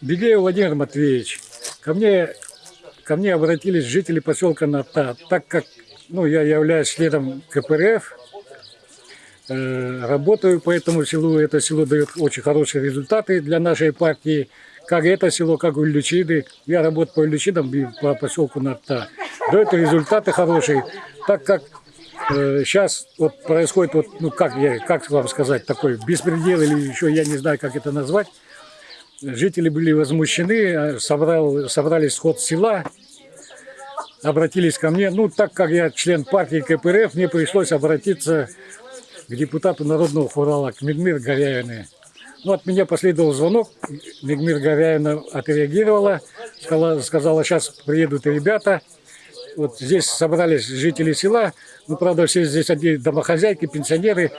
Бегеев Владимир Матвеевич, ко мне, ко мне обратились жители поселка Ната, так как ну, я являюсь членом КПРФ, э, работаю по этому селу, это село дает очень хорошие результаты для нашей партии, как это село, как у Ильичиды. Я работаю по Ильичидам и по поселку Ната. Дает результаты хорошие, так как э, сейчас вот происходит, вот, ну как, я, как вам сказать, такой беспредел или еще я не знаю, как это назвать. Жители были возмущены, собрал, собрали сход села, обратились ко мне. Ну, так как я член партии КПРФ, мне пришлось обратиться к депутату Народного фурала, к Мигмир Горяевне. Ну, от меня последовал звонок, Мигмир Горяевна отреагировала, сказала, сказала, сейчас приедут ребята. Вот здесь собрались жители села, ну, правда, все здесь одни домохозяйки, пенсионеры.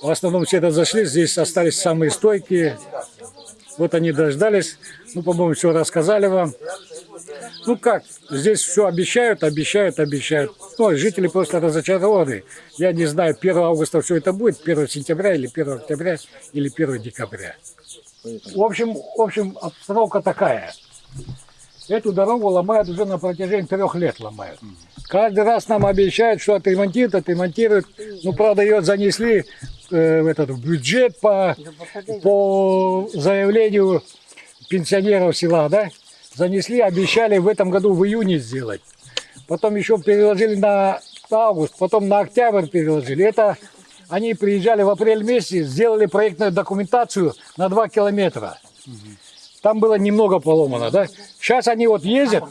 В основном все разошлись, здесь остались самые стойкие, вот они дождались. Ну, по-моему, все рассказали вам. Ну как, здесь все обещают, обещают, обещают. Ну, жители просто разочарованы. Я не знаю, 1 августа все это будет, 1 сентября или 1 октября или 1 декабря. В общем, в общем, обстановка такая. Эту дорогу ломают уже на протяжении трех лет ломают. Каждый раз нам обещают, что отремонтируют, отремонтируют. Ну, правда, ее занесли э, в этот в бюджет по, по заявлению пенсионеров села, да? Занесли, обещали в этом году в июне сделать. Потом еще переложили на август, потом на октябрь переложили. Это они приезжали в апрель месяце, сделали проектную документацию на 2 километра. Там было немного поломано, да? Сейчас они вот ездят,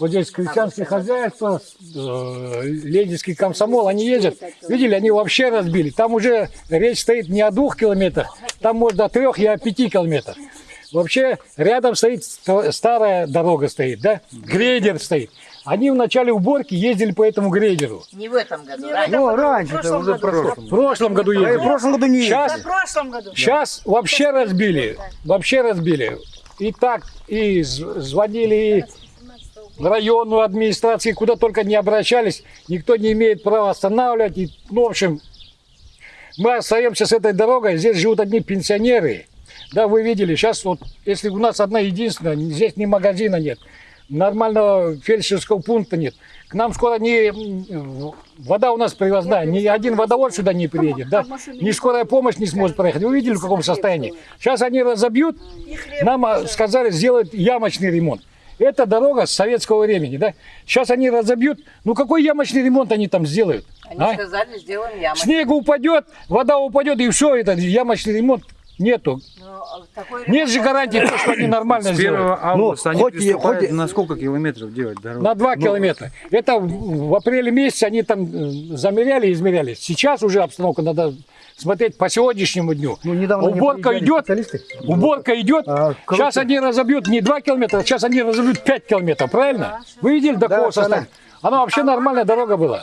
вот здесь крестьянские хозяйства, э, ленинский комсомол, они ездят. Видели, они вообще разбили. Там уже речь стоит не о двух километрах, там может до трех и о пяти километрах. Вообще рядом стоит ста- старая дорога стоит, да? Грейдер стоит. Они в начале уборки ездили по этому грейдеру. Не в этом году. раньше. Ну, раньше, В прошлом уже году. прошлом. В прошлом году А и в ездили. прошлом году не Сейчас, ездили. В прошлом году. сейчас вообще разбили. Вообще разбили. И так, и звонили в районную администрацию, куда только не обращались. Никто не имеет права останавливать. И, ну, в общем, мы остаемся с этой дорогой. Здесь живут одни пенсионеры. Да, вы видели, сейчас вот, если у нас одна единственная, здесь ни магазина нет, нормального фельдшерского пункта нет. К нам скоро не вода у нас привозная, ни один водовод сюда не приедет, да, ни скорая помощь не сможет проехать. Вы видели, в каком состоянии? Сейчас они разобьют, нам а, сказали сделать ямочный ремонт. Это дорога с советского времени, да? Сейчас они разобьют. Ну какой ямочный ремонт они там сделают? Они а? сказали, сделаем яму. Снег упадет, вода упадет, и все, это ямочный ремонт нету. Ну, такой Нет же гарантии, что они нормально С 1 сделают. августа они хоть приступают на сколько километров делать дорогу? На 2 километра. Это в апреле месяце они там э, замеряли, измеряли. Сейчас уже обстановка надо смотреть по сегодняшнему дню. Ну, недавно Уборка идет, уборка идет. А, короче- Сейчас они разобьют не 2 километра, сейчас они разобьют 5 километров, правильно? Вы видели до Да, какого состояния? Она вообще нормальная дорога была.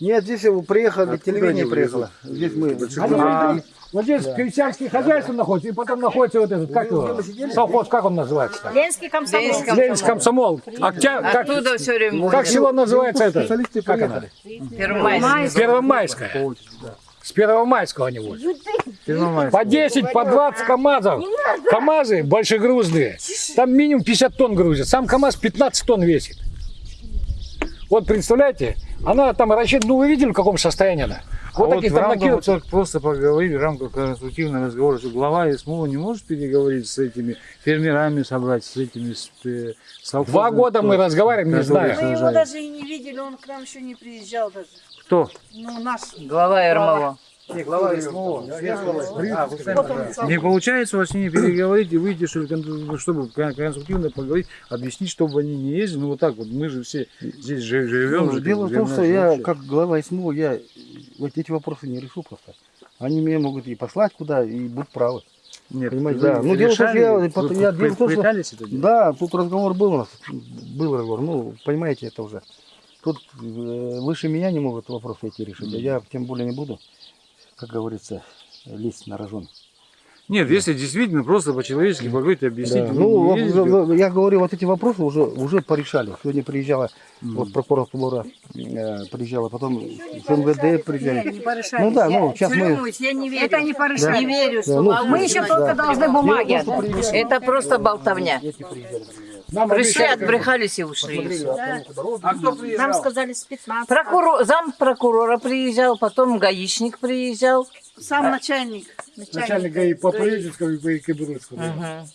Нет, здесь приехали, телевидение приехало. Здесь мы. Они- вот здесь крестьянские хозяйства находятся, и потом находится вот этот, как его, совхоз, как он называется? Ленский комсомол. Ленинский Ленинский комсомол. Октя- как, Оттуда все время как село называется это? Как оно? приехали. Первомайский. Первомайская. С Первомайского они возят. По 10, по 20 КАМАЗов. КАМАЗы большегрузные. Там минимум 50 тонн грузят. Сам КАМАЗ 15 тонн весит. Вот представляете, она там рассчитана, ну вы видели, в каком состоянии она? А Вот вот таких в там рамках, накидывают. вот так просто поговорили, в рамках конструктивного разговора, что глава СМО не может переговорить с этими фермерами, собрать с этими с, э, совхозами, Два года мы кто- разговариваем, не знаю. Мы его даже и не видели, он к нам еще не приезжал даже. Кто? Ну, наш. Глава РМО. Глава СМО. Не получается у вас с ними переговорить и выйти, чтобы кон- конструктивно поговорить, объяснить, чтобы они не ездили. Ну вот так вот, мы же все здесь жи- живем. Ну, Дело в том, что я, как глава СМО, я вот эти вопросы не решу просто. Они меня могут и послать куда, и будут правы. Нет, понимаете, да. Ну, дело в том, что я- вы я- дело в том, что- это делать? Да, тут разговор был у нас, был разговор, ну, понимаете, это уже. Тут э, выше меня не могут вопросы эти решить, а я тем более не буду, как говорится, лезть на рожон. Нет, если действительно просто по-человечески поговорить, объяснить. Да. Ну, не ездите. в- в- я говорю, вот эти вопросы уже, уже порешали. Сегодня приезжала вот прокуратура, э, приезжала, потом с МВД приезжали. Ну да, ну сейчас мы... я не верю. Это не порешали. Не верю, Да, ну, Мы еще только должны бумаги. Это просто болтовня. Нам Пришли, обещали, отбрехались и ушли. Нам сказали с 15. Прокурор, зам прокурора приезжал, потом гаишник приезжал. Сам начальник. начальник ГАИ по Пореченскому и по Кибрудскому. Мгм.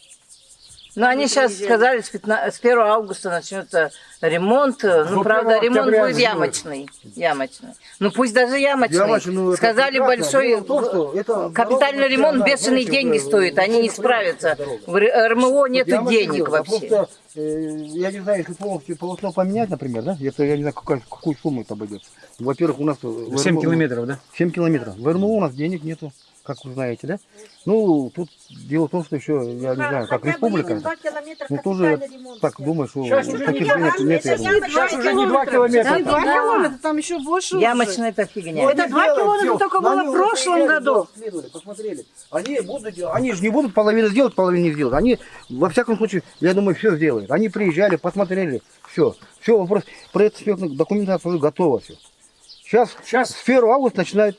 Но они сейчас сказали, с, 15 с 1 августа начнется ремонт. Ну, правда, 1 ремонт будет ямочный. ямочный. Ну, пусть даже ямочный. Ямочный, ну, сказали, большой том, что это капитальный дорога, ремонт да, бешеные знаете, деньги уже, стоит. Они не ну, справятся. В РМО нету денег вообще. Э, я не знаю, если полностью полотно поменять, например, да, если я не знаю, какая, какую сумму это обойдется. Во-первых, у нас... в 7 РМО километров, да? 7 километров. В РМО у нас денег нету, как вы знаете, да? Ну, тут дело в том, что еще, я не знаю, как республика, ну тоже так думаю, что таких денег нет. Сейчас уже не 2 километра. Да, два километра, там еще больше. Ямочная это фигня. Это два километра только было в прошлом году. Посмотрели. Они будут, делать- они же не будут половину сделать, половину не сделать. Они, во всяком случае, я думаю, все сделают. Они приезжали, посмотрели, все. Все, вопрос, проект документация уже готова все. Сейчас, Сейчас. с 1 августа начинает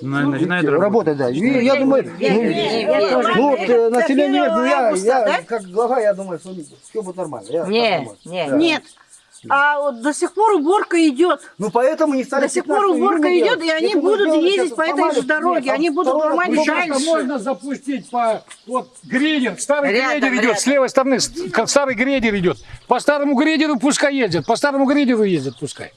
На- Начинает работать, да. И я думаю, ну, ну, вот, э, население, ну, я, 1 я августа, как глава, я думаю, что все будет нормально. Я так Не, думаю. не. Да. Нет. А вот до сих пор уборка идет. Ну поэтому не стали До сих пор 15 уборка июня идет, и они будут ездить по этой же дороге, нет, они будут Сейчас дальше. можно запустить по вот грейдер, старый Рядом, грейдер идет, рядом. с левой стороны как старый грейдер идет. По старому грейдеру пускай ездят, по старому грейдеру ездят пускай.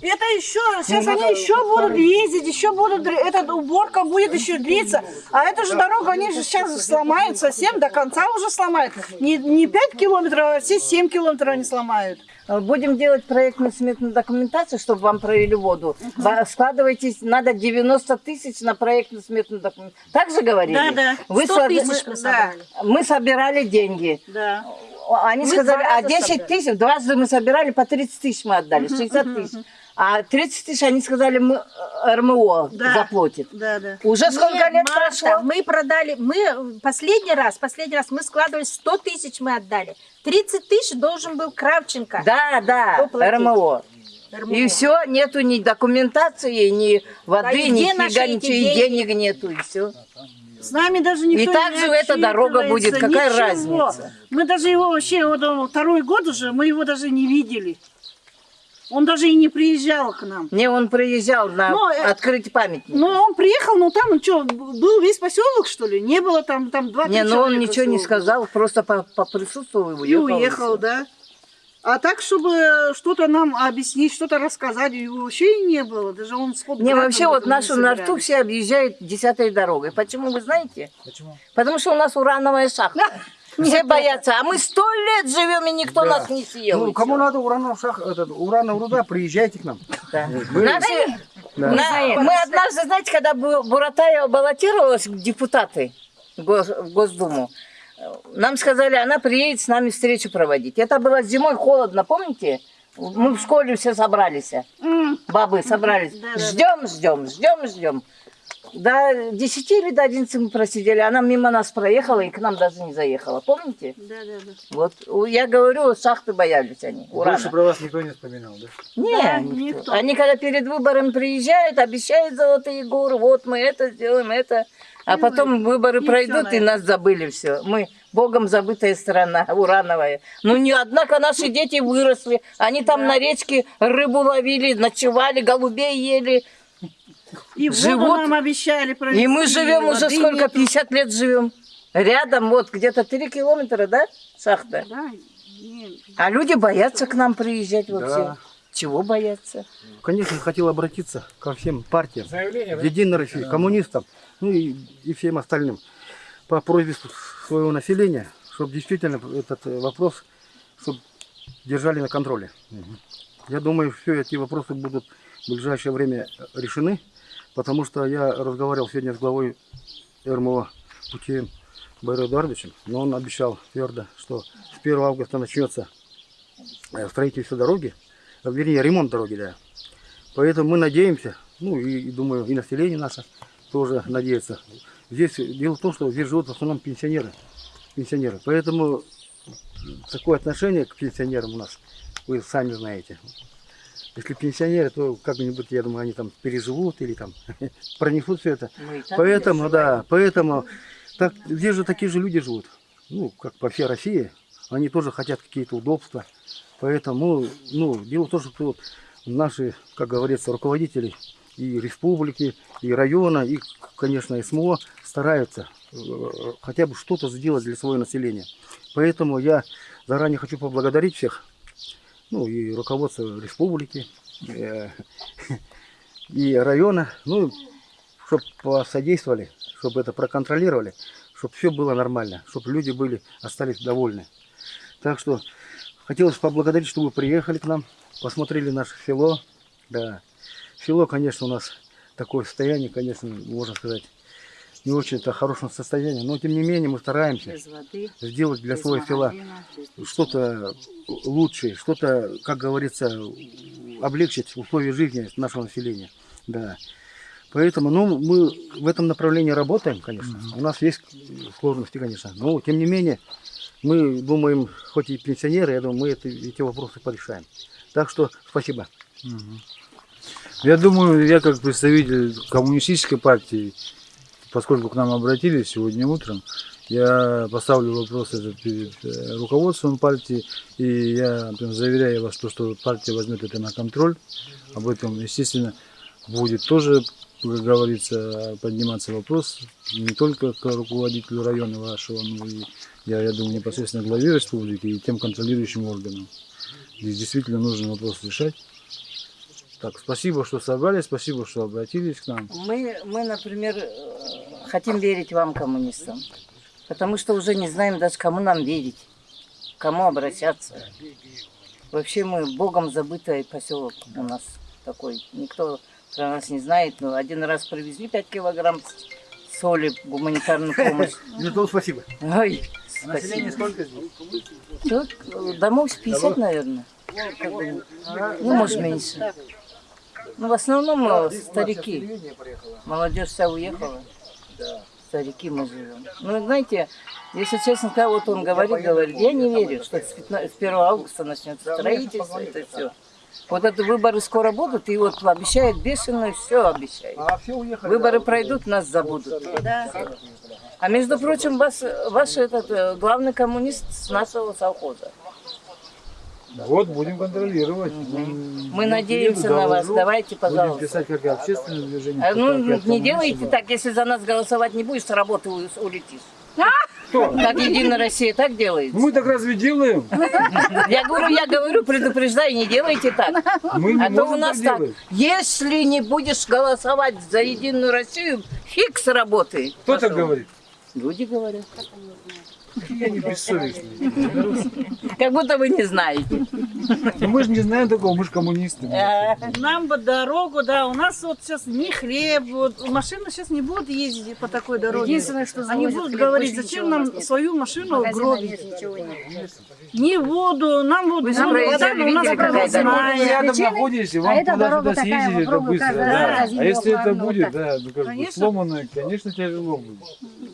Это еще, сейчас они еще будут ездить, еще будут, эта уборка будет еще длиться. А эту же дорогу они же сейчас сломают совсем, до конца уже сломают. Не, не 5 километров, а все 7 километров они сломают. Будем делать проектно-сметную документацию, чтобы вам провели воду. Ба- Складывайтесь, надо 90 тысяч на проектно-сметную документацию. Так же говорили? Да, да. Вы 100 слад- тысяч мы- мы собрали. Мы собирали деньги. Да. Они Мы сказали, а раза 10 собрали. тысяч, дважды мы собирали, по 30 тысяч мы отдали, 60 тысяч. А 30 тысяч они сказали, мы э, РМО Да. заплатит. Да, да. Уже сколько Нет, лет Марта, прошло? Мы продали, мы последний раз, последний раз мы складывали 100 тысяч мы отдали. 30 тысяч должен был Кравченко. Да, да? РМО. РМО. И все, нету ни документации, ни воды, А и ни фига, ничего, и денег нету, и все. С нами даже никто И так не же эта дорога будет, какая ничего. разница? Мы даже его вообще, вот второй год уже, мы его даже не видели. Он даже и не приезжал к нам. Не, он приезжал на Ну, э, открыть памятник. Ну, он приехал, ну там, ну что, был весь поселок, что ли? Не было там, там два не, ну он ничего не сказал, просто по- поприсутствовал и И уехал. уехал, да. А так, чтобы что-то нам объяснить, что-то рассказать, его вообще и не было. Даже он с Не, вообще вот нашу нарту все объезжают десятой дорогой. Почему, вы знаете? Почему? Потому что у нас урановая шахта. Все боятся, а мы сто лет живем, и никто нас не съел. Ну, кому надо урановая шах, этот, урановая руда, приезжайте к нам. Да. Наши- на- мы однажды, знаете, когда Бу- Буратаева баллотировалась в депутаты в Гос- в Госдуму, нам сказали, она приедет с нами встречу проводить. Это было зимой холодно, помните? Мы в школе все собрались. Бабы собрались. Ждем, ждем, ждем, ждем. До 10 или до 11 мы просидели. Она мимо нас проехала и к нам даже не заехала. Помните? Да, да, да. Вот я говорю, шахты боялись они. урана. Больше про вас никто не вспоминал, да? Не, Да, никто. никто. Они когда перед выборами приезжают, обещают золотые горы, вот мы это сделаем, это. А потом выборы и пройдут, и на нас забыли все. Мы богом забытая страна, урановая. Ну, не, однако наши дети выросли. Они там на речке рыбу ловили, ночевали, голубей ели. И Живут. нам обещали провести. И мы живем уже сколько, нету. 50 лет живем. Рядом, вот где-то 3 километра, да, шахта? Да, А люди боятся к нам приезжать вообще. Да. Чего боятся? Конечно, хотел обратиться ко всем партиям, Заявление, да? Единой России, коммунистам, ну и, и всем остальным по просьбе своего населения, чтобы действительно этот э, вопрос чтоб держали на контроле. Я думаю, все эти вопросы будут в ближайшее время решены, потому что я разговаривал сегодня с главой РМО Путием Байрой Эдуардовичем, но он обещал твердо, что с 1 августа начнется э, строительство дороги, э, вернее ремонт дороги, да. Поэтому мы надеемся, ну и, и думаю, и население наше тоже надеются. Здесь дело в том, что здесь живут в основном пенсионеры. Пенсионеры. Поэтому такое отношение к пенсионерам у нас, вы сами знаете. Если пенсионеры, то как-нибудь, я думаю, они там переживут или там пронесут все это. Поэтому, да, поэтому так, здесь же такие же люди живут. Ну, как по всей России. Они тоже хотят какие-то удобства. Поэтому, ну, дело в том, что наши, как говорится, руководители и республики, и района, и, конечно, СМО стараются э, хотя бы что-то сделать для своего населения. Поэтому я заранее хочу поблагодарить всех, ну, и руководство республики, э, и района, ну, чтобы посодействовали, чтобы это проконтролировали, чтобы все было нормально, чтобы люди были, остались довольны. Так что хотелось поблагодарить, что вы приехали к нам, посмотрели наше село. Да, село, конечно, у нас такое состояние, конечно, можно сказать, не очень-то хорошем состоянии, но тем не менее мы стараемся воды, сделать для своего села что-то лучшее, что-то, как говорится, облегчить условия жизни нашего населения. Да. Поэтому, ну, мы в этом направлении работаем, конечно. У нас есть сложности, конечно. Но, тем не менее, мы думаем, хоть и пенсионеры, я думаю, мы это, эти вопросы порешаем. Так что спасибо. Я думаю, я как представитель коммунистической партии, поскольку к нам обратились сегодня утром, я поставлю вопрос этот перед э, руководством партии, и я прям заверяю вас, то, что партия возьмет это на контроль. Об этом, естественно, будет тоже, как говорится, подниматься вопрос не только к руководителю района вашего, но и, я, я думаю, непосредственно главе республики и тем контролирующим органам. Здесь действительно нужно вопрос решать. Так, спасибо, что собрались, спасибо, что обратились к нам. Мы, мы, например, э, хотим верить вам, коммунистам, потому что уже не знаем даже, кому нам верить, к кому обращаться. Вообще мы богом забытый поселок у нас такой. Никто про нас не знает, но один раз привезли 5 килограмм соли, гуманитарную помощь. То спасибо. Ой, спасибо. сколько здесь? Тут э, домов с 50, наверное. Ну, может, меньше. Ну, в основном э, старики. Молодежь вся уехала. Старики мы живем. Ну, знаете, если честно, когда вот он говорит, говорит, я не верю, что с, 15 с 1 августа начнется строительство, это все. Вот это выборы скоро будут, и вот обещают бешено, все обещают. А все уехали. Выборы пройдут, нас забудут. А между прочим, ваш, ваш этот э, главный коммунист с нашего совхоза. Вот, будем контролировать. Мы надеемся на вас. Давайте, Будем пожалуйста. писать как и общественное движение. А, так Ну, не делайте так, если за нас голосовать не будешь, с работы улетишь. Так Единая Россия так делает. Ну, Мы так разве делаем? Я говорю, я говорю, предупреждаю, не делайте так. Мы не А то у можем нас так так, делать. если не будешь голосовать за Единую Россию, фиг с работы. Кто так Пошел. говорит? Люди говорят. Я не бессовестный. Как будто вы не знаете. Ну, мы же не знаем такого, мы же коммунисты. Э, Нам бы дорогу, да, у нас вот сейчас ни хлеб, вот, машины сейчас не будут ездить по такой дороге. Единственное, что Они будут хлеб, говорить, зачем нам свою машину гробить. Ни воду, нам воду, проезжали, вода, у нас рядом и А вам эта туда-сюда дорога такая, съездить, это быстро. А если это один будет, вот да, ну как сломанное, конечно, тяжело будет.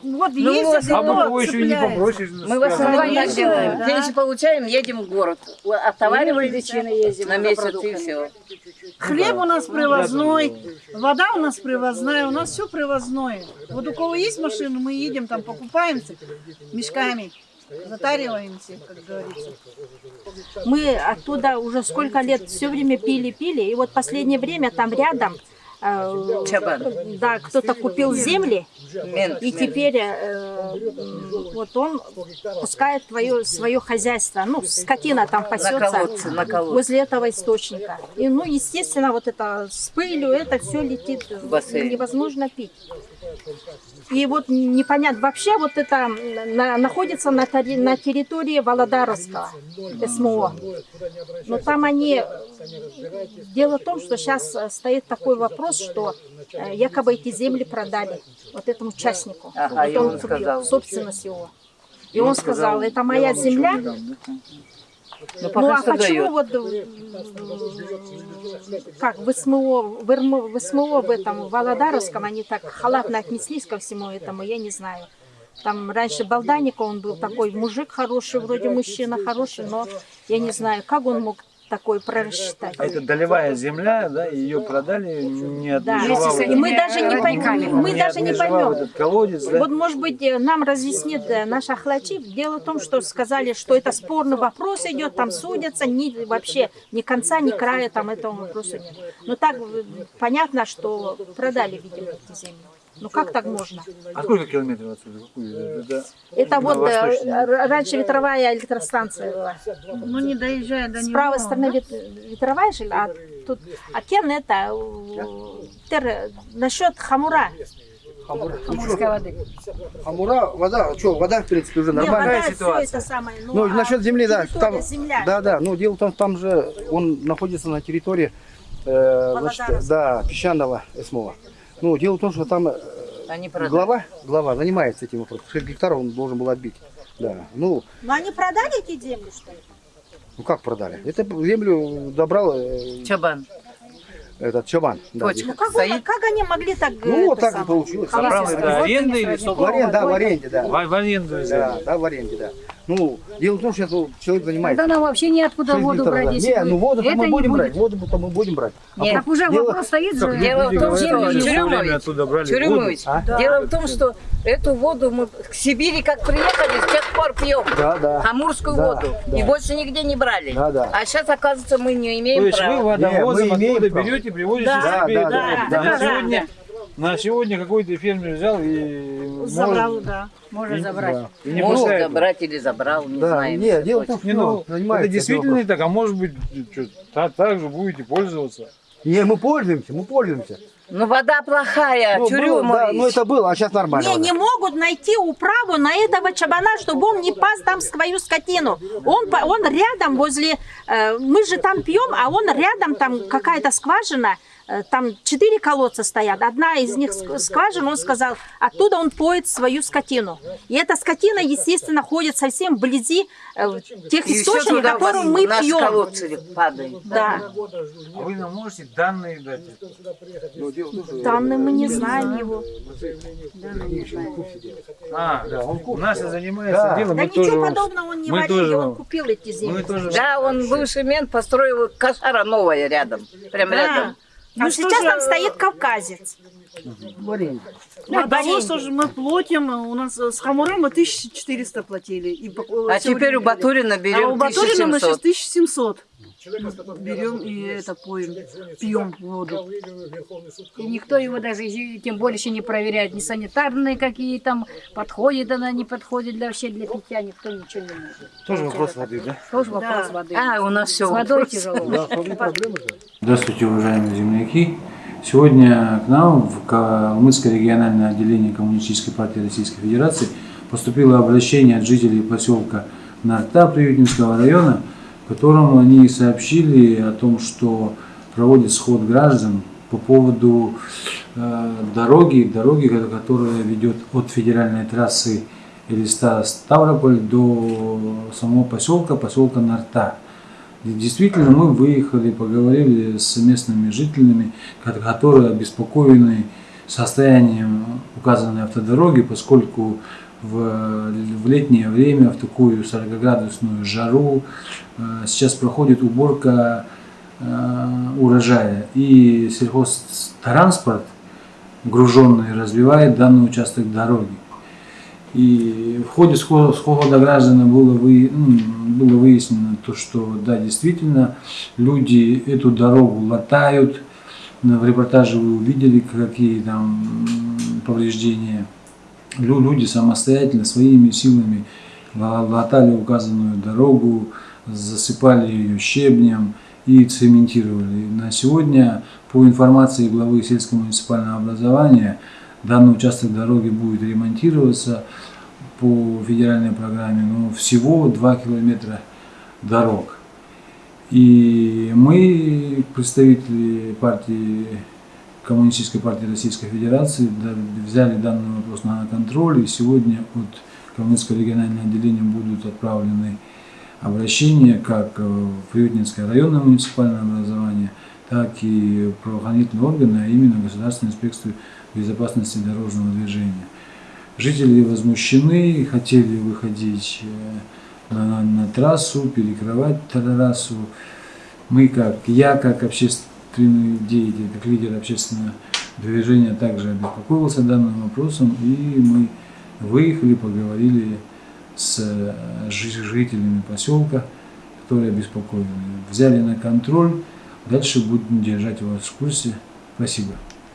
Вот Ну, ездят, А вот бы его еще и не попросишь. Мы в основном так делаем. да. Пенсию получаем, едем в город. Отовариваем Причины ездим на месяц и все. Хлеб у нас привозной, вода у нас привозная, у нас все привозное. Вот у кого есть машина, мы едем там, покупаемся мешками, затариваемся, как говорится. Мы оттуда уже сколько лет все время пили-пили, и вот последнее время там рядом. Да, кто-то купил земли, и теперь э, вот он пускает твое, свое хозяйство, ну, скотина там пасется возле этого источника. И, ну, естественно, вот это с пылью, это все летит, невозможно пить. И вот непонятно, вообще вот это на- находится на, на территории Володаровского СМО. Но там они... Дело в том, что сейчас стоит такой вопрос, что э, якобы эти земли продали вот этому участнику. Ага, вот он сказал. собственность его. И он сказал, это моя земля, Ну, пока Ну а почему вот как в СМО, в, РМ в СМО в этом в Володаровском они так халатно отнеслись ко всему этому, я не знаю. Там раньше Балданика, он был такой мужик хороший, вроде мужчина хороший, но я не знаю, как он мог такой прорассчитать. А это долевая земля, да, ее продали, не Да, отмежевав и мы даже не поймем, мы не даже не поймем. этот колодец, да? Вот, может быть, э, нам разъяснит э, наш Ахлачи. Дело в том, что сказали, что это спорный вопрос идет, там судятся, ни, вообще ни конца, ни края там этому вопросу нет. Но так э, понятно, что продали, видимо, эти земли. Ну как так можно? А сколько километров отсюда? Какую? Это- Это вот э, раньше ветровая электростанция была. Ну не доезжая до С него. правой стороны вет- ветровая же, а тут а кен это э, тер- насчет хамура. Хамурской воды. Хамура, вода, что, вода, в принципе, уже нормальная. вода, все ситуация. это самое. Ну, Ну, а насчет земли, да, там, земля. да, да, ну, дело в том, там же он находится на территории, э, значит, Володаровска. да, песчаного СМО. Ну, дело в том, что там э, Они продали. глава, глава занимается этим вопросом. 6 гектаров он должен был отбить. Да, ну, Но они продали эти земли, что ли? ну как продали? Это землю добрал э, Чабан. этот Чабан. Да, Точка. Ну как, он- как они могли так... Ну, вот так и получилось. Право это аренда или В собственность? аренде, да, в аренде, да. В, в аренду взяли. Да, да, в аренде, да. Ну, дело в том, что человек занимается. Тогда нам вообще неоткуда 6 воду брать, да. если Не, вы- ну воду мы будем брать, воду мы будем брать. А Нет. Так уже Дело- вопрос стоит же. Дело в том, что Черемович, А? дело в том, что эту воду мы к Сибири как приехали, с тех пор пьем. Да, да. Амурскую Да, воду. да. И больше нигде не брали. Да, да. А сейчас, оказывается, мы не То имеем есть вы права. водовозом Не, мы имеем берете, привозите Да, себе. да, да, да, да, сегодня, на сегодня какой-то фермер взял и Забрал, может, да. Можно забрать. и не Может пускает. забрать или забрал, не Да, знаем. не, дело в том, что Не, ну, это действительно не так, а может быть, что, так, так же будете пользоваться. Не, мы пользуемся, мы пользуемся. Ну, вода плохая, Ну, было, Черемович. да, ну это было, а сейчас нормально. Не, вода. не могут найти управу на этого чабана, чтобы он не пас там свою скотину. Он, он рядом возле, э, мы же там пьем, а он рядом, там какая-то скважина, там четыре колодца стоят. Одна из них ск- скважина, он сказал, оттуда он поет свою скотину. И эта скотина, естественно, ходит совсем вблизи э, тех И источников, которые мы наши пьем. колодцы падают. Да, А вы нам можете данные дать? Ну, данные мы не знаем его. А, у нас и занимается Да. делом, Да ничего тоже, подобного он не варил, тоже он купил эти земли. тоже Да, он бывший мент построил кошара новая рядом. Прям рядом. А Ну, сейчас что же, там стоит кавказец. Водовоз уже мы платим, у нас с Хамуром мы 1400 платили. И по- А теперь у. Батурина А берем у Батурина мы сейчас 1700. 1700 берем и это поем, пьем воду. И никто его даже, тем больше не проверяет, ни санитарные какие там, подходит она, не подходит для вообще для питья, никто ничего не может. Тоже вопрос воды, да? Тоже вопрос воды. А, у нас все С водой тяжело. Здравствуйте, уважаемые земляки. Сегодня к нам в Калмыцкое региональное отделение Коммунистической партии Российской Федерации поступило обращение от жителей поселка Нарта Приютинского района, в котором они сообщили о том, что проводит сход граждан по поводу э, дороги, дороги, ко- которая ведет от федеральной трассы Элиста Ставрополь до самого поселка, поселка Нарта. Действительно, мы выехали, поговорили с местными жителями, ко- которые обеспокоены состоянием указанной автодороги, поскольку в, в летнее время, в такую 40-градусную жару, э, сейчас проходит уборка э, урожая. И сельхозтранспорт, груженный, развивает данный участок дороги. И в ходе схо- схода граждан было, вы, ну, было выяснено то, что да, действительно, люди эту дорогу латают. В репортаже вы увидели, какие там повреждения. Лю- Люди самостоятельно, своими силами ла- латали указанную дорогу, засыпали ее щебнем и цементировали. На сегодня, по информации главы сельского муниципального образования, данный участок дороги будет ремонтироваться по федеральной программе, но всего 2 километра дорог. И мы, представители партии Коммунистической партии Российской Федерации, взяли данный вопрос на контроль, и сегодня от Калмыцкого регионального отделения будут отправлены обращение как в Приютнинское районное муниципальное образование, так и правоохранительные органы, а именно Государственную инспекцию безопасности дорожного движения. Жители возмущены, хотели выходить э, на, на- на трассу, перекрывать трассу. Мы как, я как общественный деятель, как лидер общественного движения также обеспокоился данным вопросом, и мы выехали, поговорили с э, жи- жителями поселка, которые обеспокоены. Взяли на контроль, дальше будем держать вас в курсе. Спасибо.